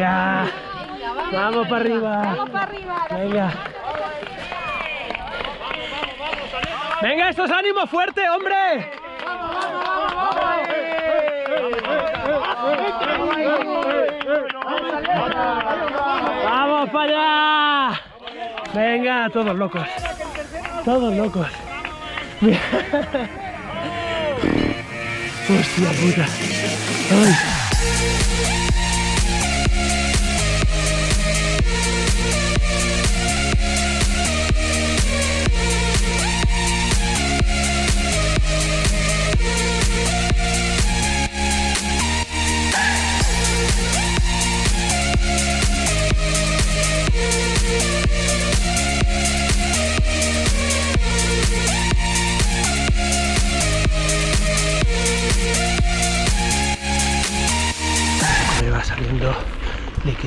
Venga. Vamos para arriba. Vamos para arriba. Venga. Venga, estos ánimos fuerte, hombre. Vamos para allá. Venga, todos locos. Todos locos. Hostia puta. Ay.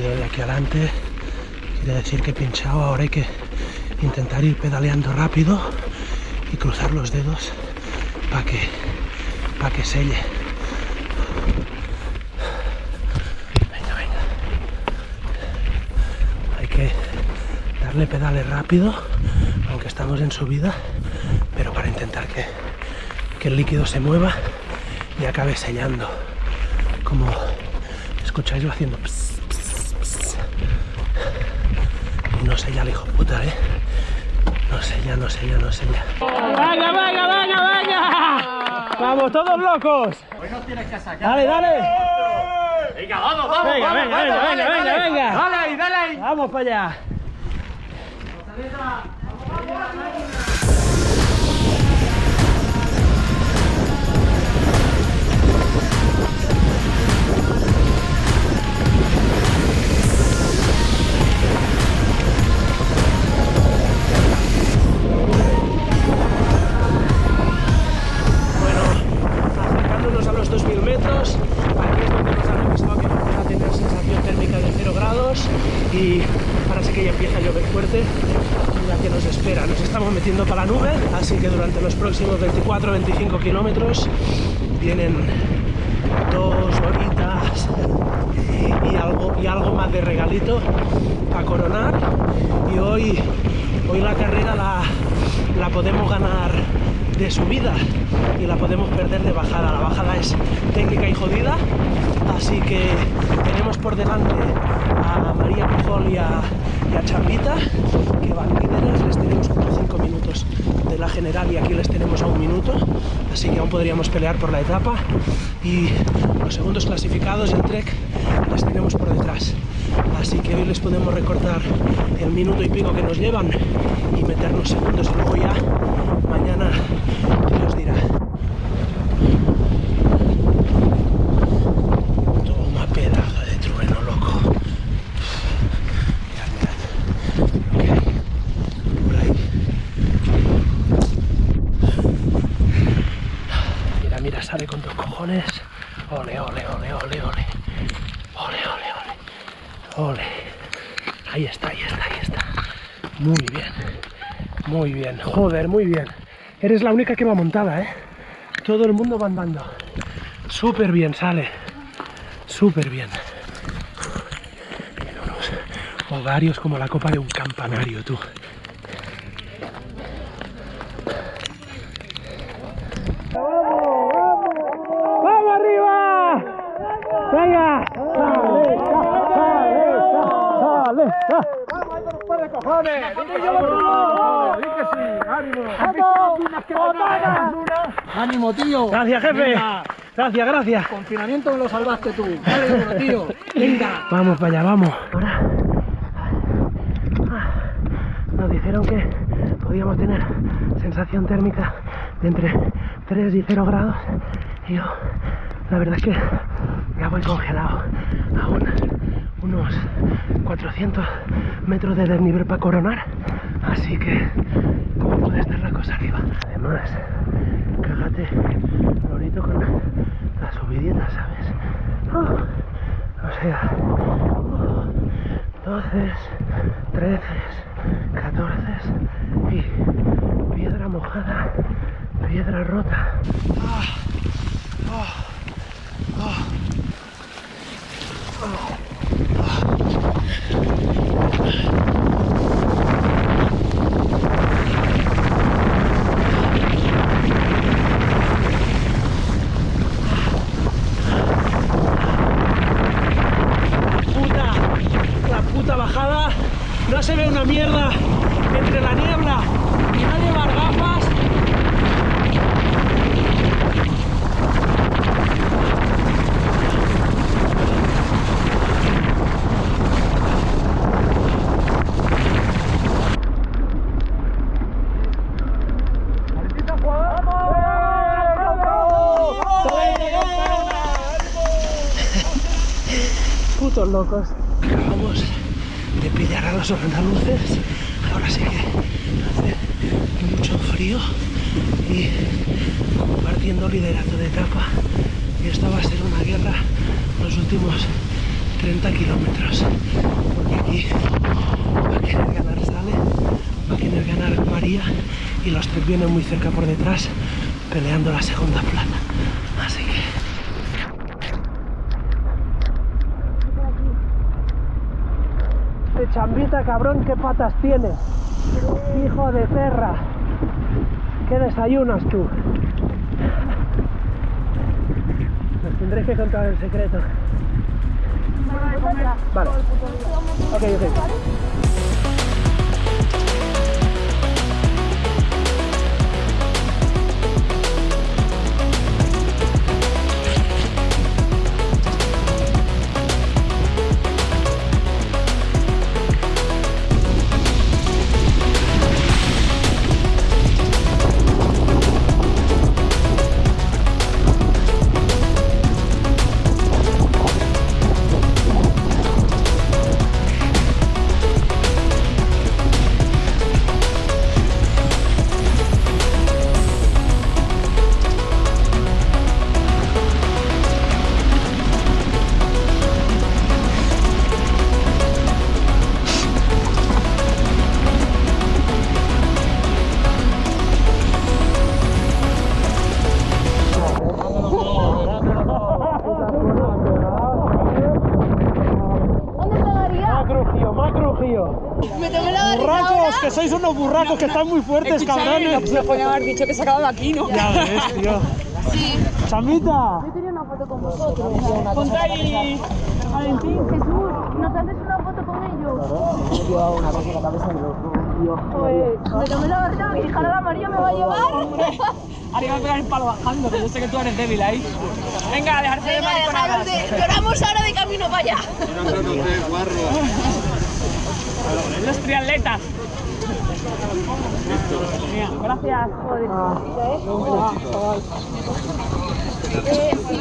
De aquí adelante. Quiere decir que he pinchado ahora hay que intentar ir pedaleando rápido y cruzar los dedos para que para que selle. Venga venga. Hay que darle pedales rápido aunque estamos en subida pero para intentar que, que el líquido se mueva y acabe sellando. Como escucháis yo haciendo no sé ya hijo puta eh no sé ya no sé ya no sé ya. Venga venga venga venga vamos todos locos. Dale dale. Venga, vamos, vamos, venga vamos, venga vamos, venga dale, venga dale. venga. Dale ahí, dale ahí. vamos para allá la que nos espera. Nos estamos metiendo para la nube, así que durante los próximos 24-25 kilómetros vienen dos horitas y, algo, y algo más de regalito para coronar. Y hoy, hoy la carrera la, la podemos ganar de subida y la podemos perder de bajada. La bajada es técnica y jodida, así que tenemos por delante a María Pujol y a, y Chambita, que van líderes, les tenemos como 5 minutos de la general y aquí les tenemos a un minuto, así que aún podríamos pelear por la etapa y los segundos clasificados el Trek les tenemos por detrás. Así que hoy les podemos recortar el minuto y pico que nos llevan y meternos segundos y luego ya mañana Dios dirá. Toma pedazo de trueno, loco. Mirad, mirad. Lo que hay por ahí. Mira, mira, sale con dos cojones. Ole, ole, ole, ole, ole. Ole, ole, ole. Ahí está, ahí está, ahí está. Muy bien. Muy bien. Joder, muy bien. Eres la única que va montada, ¿eh? Todo el mundo va andando. Súper bien sale. Súper bien. Tiene unos ovarios como la copa de un campanario, tú. ¡Vamos arriba! ¡Venga! ¡Sale! ¡Sale! ¡Sale! Ánimo, tío. Gracias, jefe. Venga. Gracias, gracias. Confinamiento me lo salvaste tú. Tío. Venga. Vamos para allá, vamos. Ahora ah, nos dijeron que podíamos tener sensación térmica de entre 3 y 0 grados. Y yo, la verdad es que ya voy congelado. Aún unos 400 metros de desnivel para coronar. Así que, ¿cómo puede estar la cosa arriba? Además, cágate, bonito con la subidita, ¿sabes? Oh, o sea, oh, 12, 13, 14 y piedra mojada, piedra rota. Ah, oh, oh, oh. Puta bajada. No se ve una mierda entre la niebla y no llevar gafas. Putos locos. Acabamos de pillar a los andaluces. Ahora sí que hace mucho frío y compartiendo liderato de etapa. Y esto va a ser una guerra los últimos 30 kilómetros. Porque aquí va a querer ganar Sale, va a querer ganar María y los tres vienen muy cerca por detrás peleando la segunda plata. Así que Chambita, cabrón, ¿qué patas tienes? Hijo de perra. ¿Qué desayunas tú? Nos tendréis que contar el secreto. Vale. Ok, ok. Sois unos burracos que están muy fuertes, cabrones. Se podía haber dicho que se acababa aquí, ¿no? Ya ves, tío. Sí. Chambita. Yo quería una foto con vosotros. Ponte ahí, Valentín. Jesús, ¿nos haces una foto con ellos? Pues me tomé la barra y Jara María me va a llevar. Ahora iba a pegar el palo bajando, que yo sé que tú eres débil ahí. Venga, a dejarse de Venga, mariconadas. de... Lloramos ahora de camino para allá. Los triatletas. Gracias.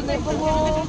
Me pongo...